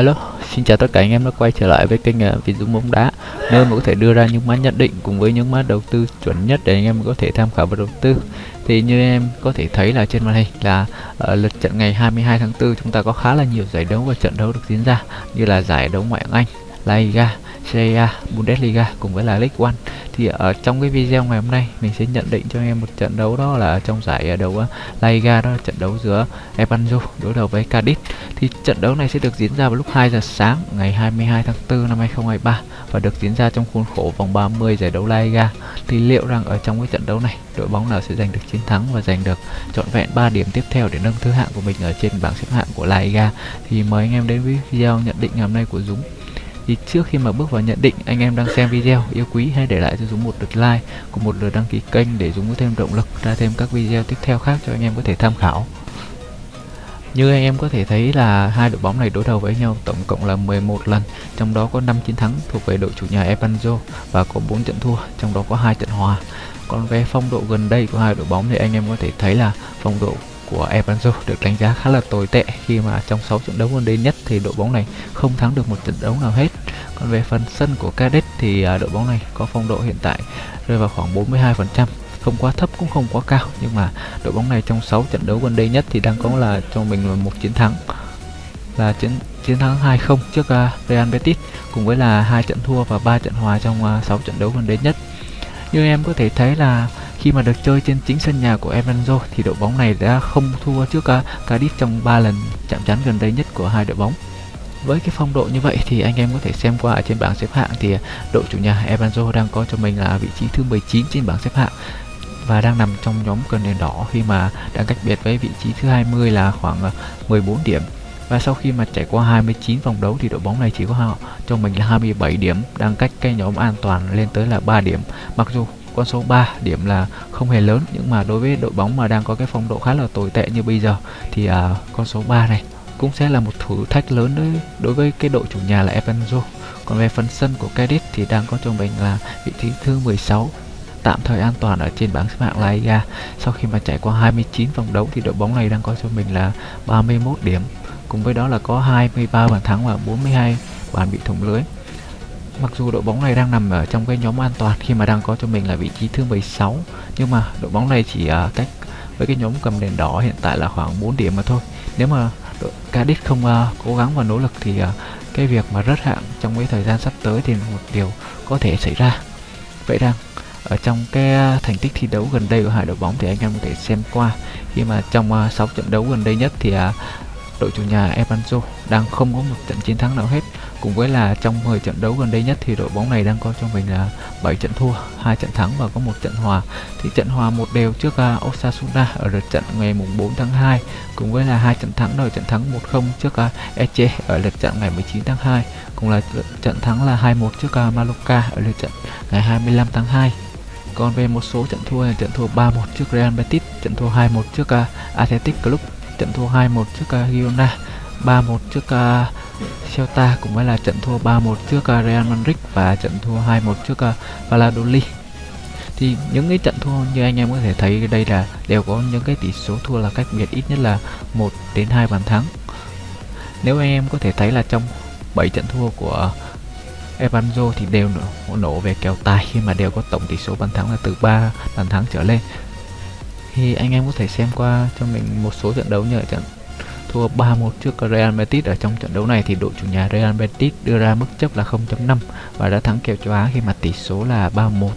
Alo, xin chào tất cả anh em đã quay trở lại với kênh à, Việt Dũng bóng đá nơi mà có thể đưa ra những mã nhận định cùng với những mã đầu tư chuẩn nhất để anh em có thể tham khảo và đầu tư. Thì như em có thể thấy là trên màn hình là ở lượt trận ngày 22 tháng 4 chúng ta có khá là nhiều giải đấu và trận đấu được diễn ra như là giải đấu ngoại hạng Anh, La Liga, Serie A, Bundesliga cùng với là League One. Thì ở trong cái video ngày hôm nay mình sẽ nhận định cho anh em một trận đấu đó là trong giải à, đấu à, La Liga đó là trận đấu giữa Ebanjo đối đầu với Cadiz thì trận đấu này sẽ được diễn ra vào lúc 2 giờ sáng ngày 22 tháng 4 năm 2023 và được diễn ra trong khuôn khổ vòng 30 giải đấu La Liga. Thì liệu rằng ở trong cái trận đấu này đội bóng nào sẽ giành được chiến thắng và giành được trọn vẹn 3 điểm tiếp theo để nâng thứ hạng của mình ở trên bảng xếp hạng của La Liga? Thì mời anh em đến với video nhận định ngày hôm nay của Dũng thì trước khi mà bước vào nhận định anh em đang xem video yêu quý hãy để lại cho Dũng một lượt like cùng một lượt đăng ký kênh để Dũng có thêm động lực ra thêm các video tiếp theo khác cho anh em có thể tham khảo như anh em có thể thấy là hai đội bóng này đối đầu với nhau tổng cộng là 11 lần, trong đó có 5 chiến thắng thuộc về đội chủ nhà Evanzo và có 4 trận thua, trong đó có hai trận hòa. Còn về phong độ gần đây của hai đội bóng thì anh em có thể thấy là phong độ của Ebanzo được đánh giá khá là tồi tệ khi mà trong 6 trận đấu gần đây nhất thì đội bóng này không thắng được một trận đấu nào hết. Còn về phần sân của Cadet thì à, đội bóng này có phong độ hiện tại rơi vào khoảng 42%, không quá thấp cũng không quá cao nhưng mà đội bóng này trong 6 trận đấu gần đây nhất thì đang có là cho mình là một chiến thắng là chiến chiến thắng 2-0 trước uh, Real Betis cùng với là hai trận thua và ba trận hòa trong à, uh, 6 trận đấu gần đây nhất. Như em có thể thấy là khi mà được chơi trên chính sân nhà của Evanzo thì đội bóng này đã không thua trước uh, trong 3 lần chạm trán gần đây nhất của hai đội bóng. Với cái phong độ như vậy thì anh em có thể xem qua ở trên bảng xếp hạng thì đội chủ nhà Evanzo đang có cho mình là vị trí thứ 19 trên bảng xếp hạng và đang nằm trong nhóm cần đèn đỏ khi mà đang cách biệt với vị trí thứ 20 là khoảng ờ, 14 điểm và sau khi mà trải qua 29 vòng đấu thì đội bóng này chỉ có họ cho mình là 27 điểm đang cách cái nhóm an toàn lên tới là 3 điểm mặc dù con số 3 điểm là không hề lớn nhưng mà đối với đội bóng mà đang có cái phong độ khá là tồi tệ như bây giờ thì uh, con số 3 này cũng sẽ là một thử thách lớn đối, đối với cái đội chủ nhà là Evanzo còn về phần sân của Cadiz thì đang có cho mình là vị trí thứ 16 tạm thời an toàn ở trên bảng xếp hạng La Liga. Sau khi mà trải qua 29 vòng đấu thì đội bóng này đang có cho mình là 31 điểm. Cùng với đó là có 23 bàn thắng và 42 bàn bị thủng lưới. Mặc dù đội bóng này đang nằm ở trong cái nhóm an toàn khi mà đang có cho mình là vị trí thứ 16 nhưng mà đội bóng này chỉ uh, cách với cái nhóm cầm đèn đỏ hiện tại là khoảng 4 điểm mà thôi. Nếu mà đội Cadiz không uh, cố gắng và nỗ lực thì uh, cái việc mà rớt hạng trong cái thời gian sắp tới thì một điều có thể xảy ra. Vậy rằng ở trong cái thành tích thi đấu gần đây của hai đội bóng thì anh em có thể xem qua khi mà trong uh, 6 trận đấu gần đây nhất thì uh, đội chủ nhà Evanzo đang không có một trận chiến thắng nào hết cùng với là trong 10 trận đấu gần đây nhất thì đội bóng này đang có cho mình là 7 trận thua, hai trận thắng và có một trận hòa. Thì trận hòa một đều trước uh, Osasuna ở lượt trận ngày mùng 4 tháng 2 cùng với là hai trận thắng rồi trận thắng 1-0 trước à, uh, Eche ở lượt trận ngày 19 tháng 2 cùng là trận thắng là 2-1 trước uh, Mallorca ở lượt trận ngày 25 tháng 2 còn về một số trận thua là trận thua 3-1 trước Real Betis, trận thua 2-1 trước uh, Athletic Club, trận thua 2-1 trước uh, Girona, 3-1 trước uh, Celta cũng với là trận thua 3-1 trước uh, Real Madrid và trận thua 2-1 trước uh, Valladolid. Thì những cái trận thua như anh em có thể thấy đây là đều có những cái tỷ số thua là cách biệt ít nhất là 1 đến 2 bàn thắng. Nếu anh em có thể thấy là trong 7 trận thua của Evanzo thì đều nổ, nổ về kèo tài khi mà đều có tổng tỷ số bàn thắng là từ 3 bàn thắng trở lên thì anh em có thể xem qua cho mình một số trận đấu như ở trận thua 3-1 trước Real Betis ở trong trận đấu này thì đội chủ nhà Real Betis đưa ra mức chấp là 0.5 và đã thắng kèo châu Á khi mà tỷ số là 3-1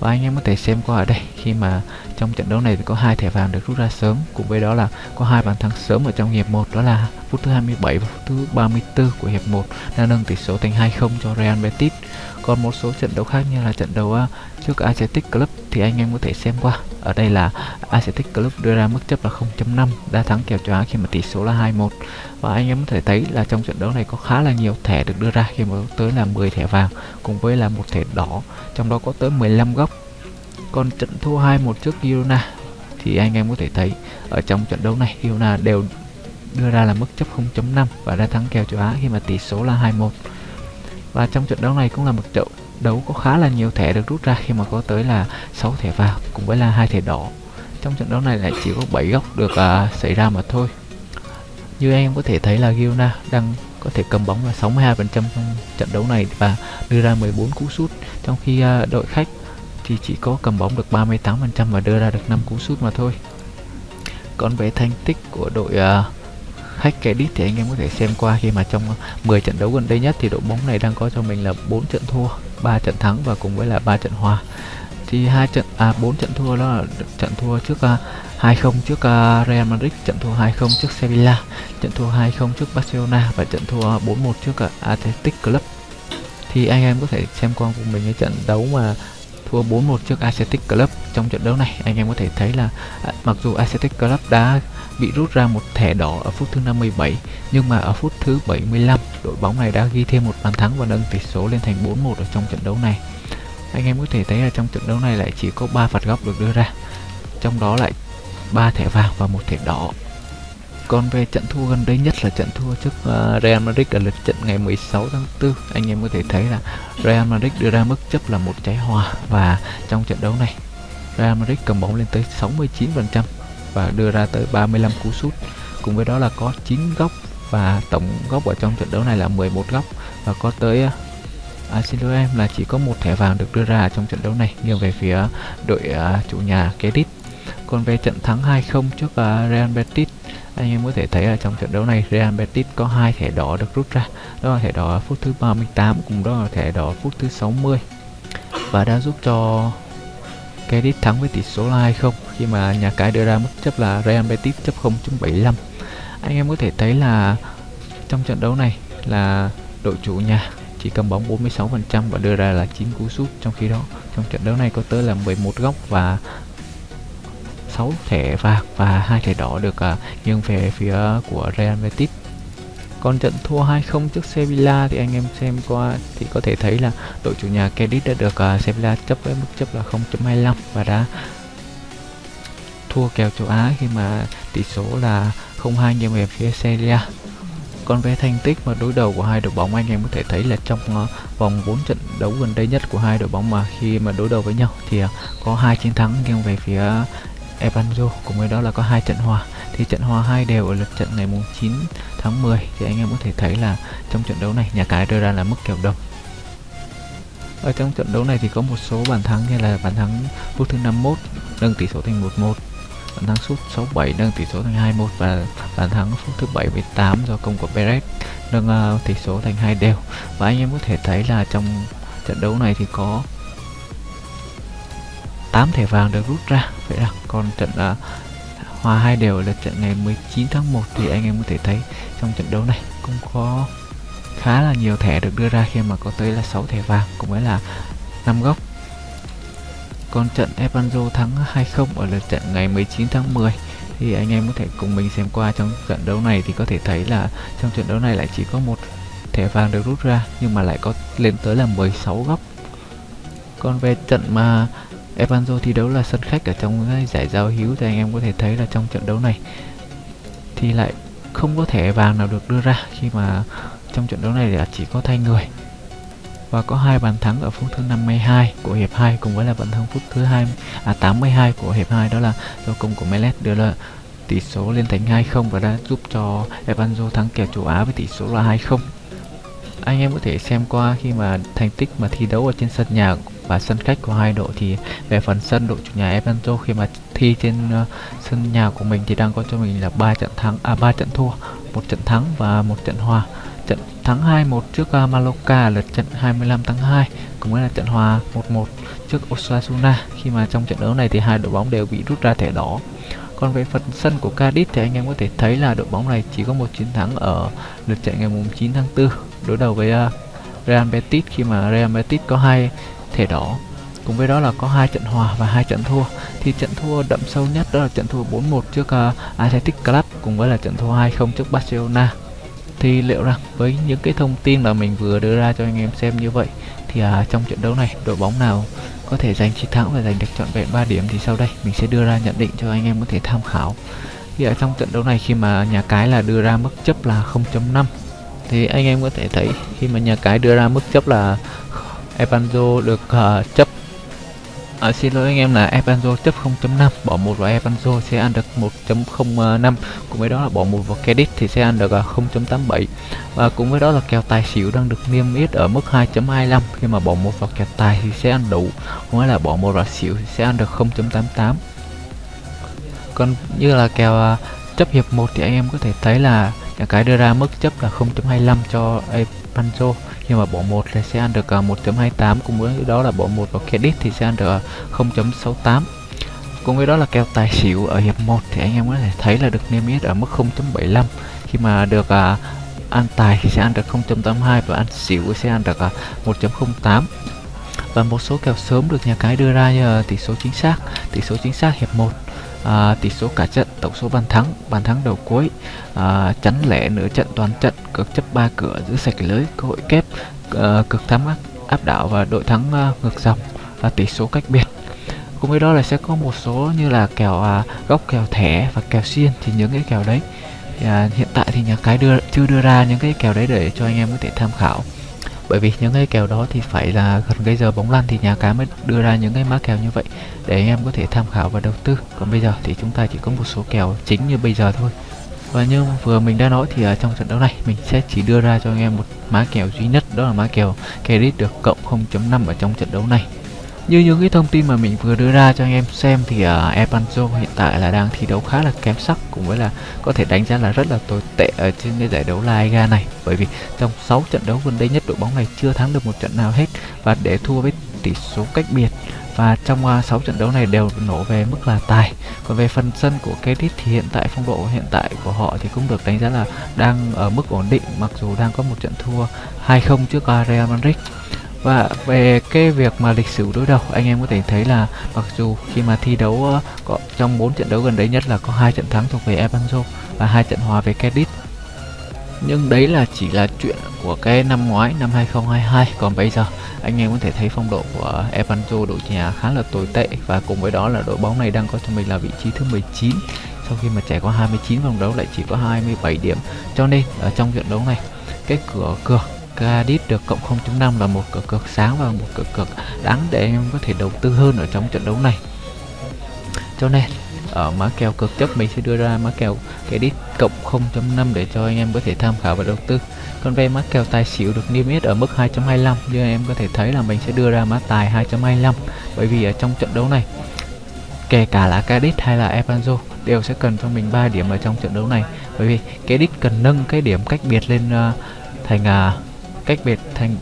và anh em có thể xem qua ở đây, khi mà trong trận đấu này thì có hai thẻ vàng được rút ra sớm, cùng với đó là có hai bàn thắng sớm ở trong hiệp 1 đó là phút thứ 27 và phút thứ 34 của hiệp 1 đã nâng tỷ số thành 2-0 cho Real Betis còn một số trận đấu khác như là trận đấu à, trước Athletic Club thì anh em có thể xem qua ở đây là Athletic Club đưa ra mức chấp là 0.5 đã thắng kèo châu Á khi mà tỷ số là 2-1 và anh em có thể thấy là trong trận đấu này có khá là nhiều thẻ được đưa ra, khi mà tới là 10 thẻ vàng cùng với là một thẻ đỏ, trong đó có tới 15 góc. Còn trận thua 2-1 trước Girona thì anh em có thể thấy ở trong trận đấu này Girona đều đưa ra là mức chấp 0.5 và đã thắng kèo châu Á khi mà tỷ số là 2-1 và trong trận đấu này cũng là một trận đấu có khá là nhiều thẻ được rút ra khi mà có tới là 6 thẻ vàng cùng với là hai thẻ đỏ. Trong trận đấu này lại chỉ có 7 góc được uh, xảy ra mà thôi. Như anh em có thể thấy là Girona đang có thể cầm bóng là 62% trong trận đấu này và đưa ra 14 cú sút trong khi uh, đội khách thì chỉ có cầm bóng được 38% và đưa ra được 5 cú sút mà thôi. Còn về thành tích của đội uh, khách Cadiz thì anh em có thể xem qua khi mà trong 10 trận đấu gần đây nhất thì đội bóng này đang có cho mình là 4 trận thua, 3 trận thắng và cùng với là 3 trận hòa. Thì hai trận à 4 trận thua đó là trận thua trước à, uh, 2-0 trước uh, Real Madrid, trận thua 2-0 trước Sevilla, trận thua 2-0 trước Barcelona và trận thua 4-1 trước uh, Athletic Club. Thì anh em có thể xem qua cùng mình cái trận đấu mà thua 4-1 trước Athletic Club trong trận đấu này anh em có thể thấy là à, mặc dù Athletic Club đã bị rút ra một thẻ đỏ ở phút thứ 57 nhưng mà ở phút thứ 75 đội bóng này đã ghi thêm một bàn thắng và nâng tỷ số lên thành 4-1 ở trong trận đấu này. Anh em có thể thấy là trong trận đấu này lại chỉ có 3 phạt góc được đưa ra trong đó lại 3 thẻ vàng và một thẻ đỏ. Còn về trận thua gần đây nhất là trận thua trước uh, Real Madrid ở lượt trận ngày 16 tháng 4 anh em có thể thấy là Real Madrid đưa ra mức chấp là một trái hòa và trong trận đấu này Real Madrid cầm bóng lên tới 69% và đưa ra tới 35 cú sút cùng với đó là có 9 góc và tổng góc ở trong trận đấu này là 11 góc và có tới à, xin lỗi em là chỉ có một thẻ vàng được đưa ra trong trận đấu này nghiêng về phía đội uh, chủ nhà Kedit. còn về trận thắng 2-0 trước uh, Real Betis anh em có thể thấy là trong trận đấu này Real Betis có hai thẻ đỏ được rút ra đó là thẻ đỏ phút thứ 38 cùng đó là thẻ đỏ phút thứ 60 và đã giúp cho Cadiz thắng với tỷ số là 2-0 khi mà nhà cái đưa ra mức chấp là Real Betis chấp 0.75 anh em có thể thấy là trong trận đấu này là đội chủ nhà chỉ cầm bóng 46% và đưa ra là 9 cú sút. Trong khi đó trong trận đấu này có tới là 11 góc và 6 thẻ vàng và hai thẻ đỏ được uh, nghiêng về phía của Real Betis còn trận thua 2-0 trước Sevilla thì anh em xem qua thì có thể thấy là đội chủ nhà Cadiz đã được uh, Sevilla chấp với mức chấp là 0.25 và đã thua kèo châu Á khi mà tỷ số là 0-2 nghiêng về phía Sevilla. Còn về thành tích mà đối đầu của hai đội bóng anh em có thể thấy là trong uh, vòng 4 trận đấu gần đây nhất của hai đội bóng mà khi mà đối đầu với nhau thì uh, có hai chiến thắng nghiêng về phía Evanzo cùng với đó là có hai trận hòa thì trận hòa hai đều ở lượt trận ngày mùng 9 tháng 10 thì anh em có thể thấy là trong trận đấu này nhà cái đưa ra là mức kèo đồng. Ở trong trận đấu này thì có một số bàn thắng như là bàn thắng phút thứ 51 nâng tỷ số thành 1-1 bàn thắng sút 67 nâng tỷ số thành 21 và bàn thắng phút thứ 78 do công của Perez nâng uh, tỷ số thành hai đều. Và anh em có thể thấy là trong trận đấu này thì có 8 thẻ vàng được rút ra. Vậy là còn trận uh, hòa hai đều ở lượt trận ngày 19 tháng 1 thì anh em có thể thấy trong trận đấu này cũng có khá là nhiều thẻ được đưa ra khi mà có tới là 6 thẻ vàng, cũng với là 5 góc còn trận Evanzo thắng 2-0 ở lượt trận ngày 19 tháng 10 thì anh em có thể cùng mình xem qua trong trận đấu này thì có thể thấy là trong trận đấu này lại chỉ có một thẻ vàng được rút ra nhưng mà lại có lên tới là 16 góc còn về trận mà Evanzo thi đấu là sân khách ở trong giải giao hữu thì anh em có thể thấy là trong trận đấu này thì lại không có thẻ vàng nào được đưa ra khi mà trong trận đấu này là chỉ có thay người. Và có hai bàn thắng ở phút thứ 52 của hiệp 2 cùng với là bàn thắng phút thứ 2 à 82 của hiệp 2 đó là do công của Melet đưa là tỷ số lên thành 2-0 và đã giúp cho Evanzo thắng kèo châu Á với tỷ số là 2-0 anh em có thể xem qua khi mà thành tích mà thi đấu ở trên sân nhà và sân khách của hai đội thì về phần sân đội chủ nhà Evanzo khi mà thi trên uh, sân nhà của mình thì đang có cho mình là ba trận thắng à ba trận thua một trận thắng và một trận hòa. Trận thắng 2-1 trước ờ, uh, Maloka lượt trận 25 tháng 2 cũng là trận hòa 1-1 trước Osasuna. Khi mà trong trận đấu này thì hai đội bóng đều bị rút ra thẻ đỏ. Còn về phần sân của Cadiz thì anh em có thể thấy là đội bóng này chỉ có một chiến thắng ở lượt trận ngày mùng 9 tháng 4 đối đầu với uh, Real Betis. Khi mà Real Betis có hai thẻ đỏ. Cùng với đó là có hai trận hòa và hai trận thua. Thì trận thua đậm sâu nhất đó là trận thua 4-1 trước uh, Athletic Club cùng với là trận thua 2-0 trước Barcelona. Thì liệu rằng với những cái thông tin mà mình vừa đưa ra cho anh em xem như vậy thì uh, trong trận đấu này đội bóng nào có thể giành chiến thắng và giành được trọn vẹn 3 điểm thì sau đây mình sẽ đưa ra nhận định cho anh em có thể tham khảo. Thì ở trong trận đấu này khi mà nhà cái là đưa ra mức chấp là 0.5 thì anh em có thể thấy khi mà nhà cái đưa ra mức chấp là Epanzo được uh, chấp. À, xin lỗi anh em là Epanzo chấp 0.5 bỏ một vào Epanzo sẽ ăn được 1.05 cùng với đó là bỏ một vào Credit thì sẽ ăn được ờ, 0.87 và cùng với đó là kèo tài xỉu đang được niêm yết ở mức 2.25 khi mà bỏ một vào kèo tài thì sẽ ăn đủ. Cũng là bỏ một vào xỉu thì sẽ ăn được 0.88 còn như là kèo chấp hiệp 1 thì anh em có thể thấy là cái đưa ra mức chấp là 0.25 cho Epanzo nhưng mà bỏ một thì sẽ ăn được à, 1.28 cùng với đó là bỏ một vào credit thì sẽ ăn được à, 0.68 cùng với đó là kèo tài xỉu ở hiệp 1 thì anh em có thể thấy là được niêm yết ở mức 0.75 khi mà được à, ăn tài thì sẽ ăn được 0.82 và ăn xỉu sẽ ăn được 1.08 và một số kèo sớm được nhà cái đưa ra như tỷ số chính xác. Tỷ số chính xác hiệp 1 à, tỷ số cả trận tổng số bàn thắng bàn thắng đầu cuối. À, chắn lẻ nửa trận toàn trận cược chấp ba cửa giữ sạch lưới cơ hội kép à, cực thắng áp, áp đảo và đội thắng à, ngược dòng. Và tỷ số cách biệt. Cùng với đó là sẽ có một số như là kèo à, góc kèo thẻ và kèo xiên thì những cái kèo đấy. À, hiện tại thì nhà cái đưa chưa đưa ra những cái kèo đấy để cho anh em có thể tham khảo bởi vì những cái kèo đó thì phải là gần cái giờ bóng lăn thì nhà cái mới đưa ra những cái mã kèo như vậy để anh em có thể tham khảo và đầu tư. Còn bây giờ thì chúng ta chỉ có một số kèo chính như bây giờ thôi. Và như vừa mình đã nói thì ở trong trận đấu này mình sẽ chỉ đưa ra cho anh em một mã kèo duy nhất, đó là mã kèo credit được cộng 0.5 ở trong trận đấu này như những cái thông tin mà mình vừa đưa ra cho anh em xem thì à, uh, Epanzo hiện tại là đang thi đấu khá là kém sắc cùng với là có thể đánh giá là rất là tồi tệ ở trên cái giải đấu La Liga này. Bởi vì trong 6 trận đấu gần đây nhất đội bóng này chưa thắng được một trận nào hết và để thua với tỷ số cách biệt. Và trong à, uh, 6 trận đấu này đều nổ về mức là tài. Còn về phần sân của Cadiz thì hiện tại phong độ hiện tại của họ thì cũng được đánh giá là đang ở mức ổn định mặc dù đang có một trận thua 2-0 trước à, Real Madrid và về cái việc mà lịch sử đối đầu anh em có thể thấy là mặc dù khi mà thi đấu uh, có trong 4 trận đấu gần đấy nhất là có hai trận thắng thuộc về Evanzo và hai trận hòa về Cadiz. Nhưng đấy là chỉ là chuyện của cái năm ngoái năm 2022 còn bây giờ anh em có thể thấy phong độ của Evanzo đội nhà khá là tồi tệ. Và cùng với đó là đội bóng này đang có cho mình là vị trí thứ 19 sau khi mà trải qua 29 vòng đấu lại chỉ có 27 điểm. Cho nên ở trong trận đấu này cái cửa cược Cadiz được cộng 0.5 là một cửa cược sáng và một cửa cược đáng để em có thể đầu tư hơn ở trong trận đấu này. Cho nên ở mã kèo cực chấp mình sẽ đưa ra mã kèo Cadiz cộng 0.5 để cho anh em có thể tham khảo và đầu tư. Còn về mã kèo tài xỉu được niêm yết ở mức 2.25 như em có thể thấy là mình sẽ đưa ra mã tài 2.25 bởi vì ở trong trận đấu này kể cả là Cadiz hay là Evanzo đều sẽ cần cho mình 3 điểm ở trong trận đấu này. Bởi vì Cadiz cần nâng cái điểm cách biệt lên uh, thành uh, cách biệt thành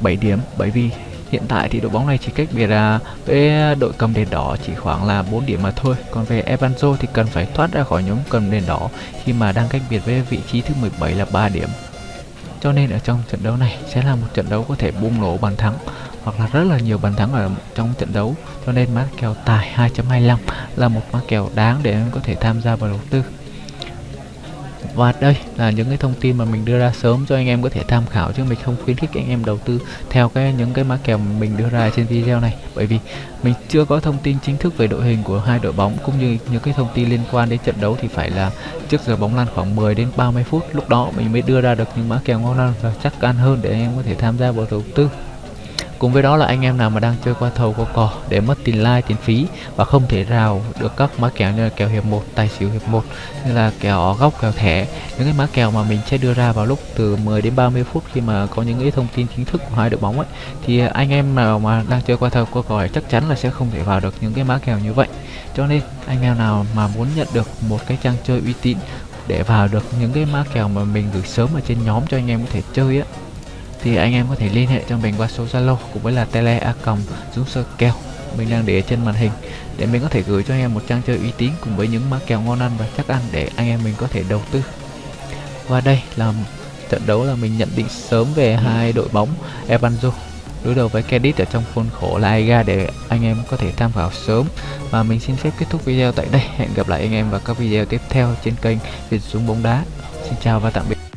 7 điểm. Bởi vì hiện tại thì đội bóng này chỉ cách biệt là với đội cầm đèn đỏ chỉ khoảng là 4 điểm mà thôi. Còn về Evanzo thì cần phải thoát ra khỏi nhóm cầm đèn đỏ khi mà đang cách biệt với vị trí thứ 17 là 3 điểm. Cho nên ở trong trận đấu này sẽ là một trận đấu có thể bùng nổ bàn thắng hoặc là rất là nhiều bàn thắng ở trong trận đấu. Cho nên mã kèo tài 2.25 là một mã kèo đáng để em có thể tham gia vào đầu tư và đây là những cái thông tin mà mình đưa ra sớm cho anh em có thể tham khảo chứ mình không khuyến khích anh em đầu tư theo cái những cái mã kèo mình đưa ra trên video này. Bởi vì mình chưa có thông tin chính thức về đội hình của hai đội bóng cũng như những cái thông tin liên quan đến trận đấu thì phải là trước giờ bóng lăn khoảng 10 đến 30 phút. Lúc đó mình mới đưa ra được những mã kèo ngon hơn và chắc ăn hơn để anh em có thể tham gia vào đầu tư. Cùng với đó là anh em nào mà đang chơi qua thầu qua cò để mất tiền like, tiền phí và không thể rào được các mã kèo như là kèo hiệp 1, tài xỉu hiệp 1 như là kèo góc, kèo thẻ. Những cái mã kèo mà mình sẽ đưa ra vào lúc từ 10 đến 30 phút khi mà có những cái thông tin chính thức của hai đội bóng ấy thì anh em nào mà đang chơi qua thầu qua cò chắc chắn là sẽ không thể vào được những cái mã kèo như vậy. Cho nên anh em nào mà muốn nhận được một cái trang chơi uy tín để vào được những cái mã kèo mà mình gửi sớm ở trên nhóm cho anh em có thể chơi á thì anh em có thể liên hệ cho mình qua số Zalo cũng với là tele a còng dũng sơ kèo mình đang để trên màn hình để mình có thể gửi cho anh em một trang chơi uy tín cùng với những mã kèo ngon ăn và chắc ăn để anh em mình có thể đầu tư. Và đây là trận đấu là mình nhận định sớm về hai đội bóng Evanzo đối đầu với Cadiz ở trong khuôn khổ La Liga để anh em có thể tham khảo sớm. Và mình xin phép kết thúc video tại đây. Hẹn gặp lại anh em vào các video tiếp theo trên kênh Việt Dũng bóng đá. Xin chào và tạm biệt.